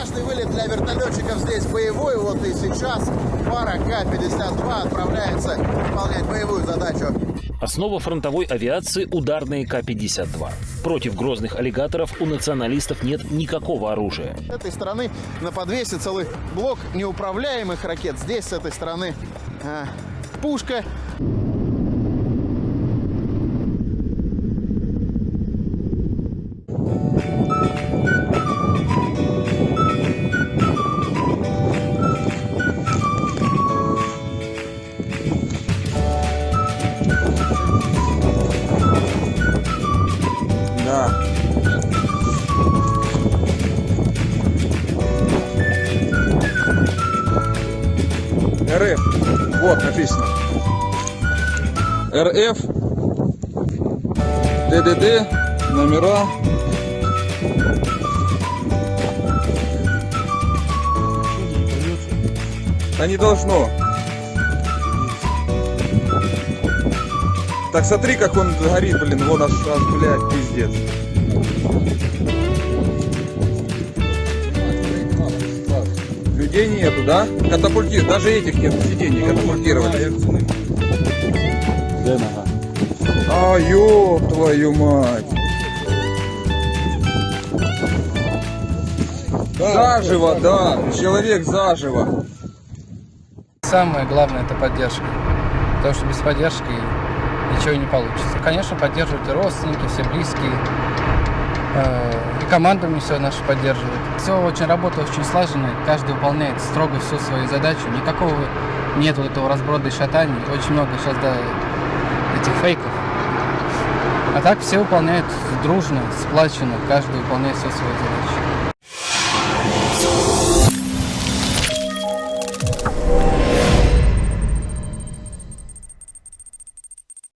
Каждый вылет для вертолетчиков здесь боевой. Вот и сейчас пара К-52 отправляется выполнять боевую задачу. Основа фронтовой авиации – ударные К-52. Против грозных аллигаторов у националистов нет никакого оружия. С этой стороны на подвесе целый блок неуправляемых ракет. Здесь с этой стороны э, пушка. Да. РФ. Вот написано. РФ. ДДД. Номера. А не должно. Так смотри, как он горит, блин, вон аж, аж блядь, пиздец. Людей нету, да? Катапультир, даже этих нет сидений катапультировали. А, ёб твою мать. Заживо, да, человек заживо. Самое главное это поддержка. Потому что без поддержки ничего не получится. Конечно, поддерживают и родственники, все близкие. Э, И команда мне все наша поддерживает. Все очень работа очень слаженная. Каждый выполняет строго всю свою задачу. Никакого нет вот этого разброда и шатаний. Очень много сейчас да, этих фейков. А так все выполняют дружно, сплаченно. Каждый выполняет все свои задачи.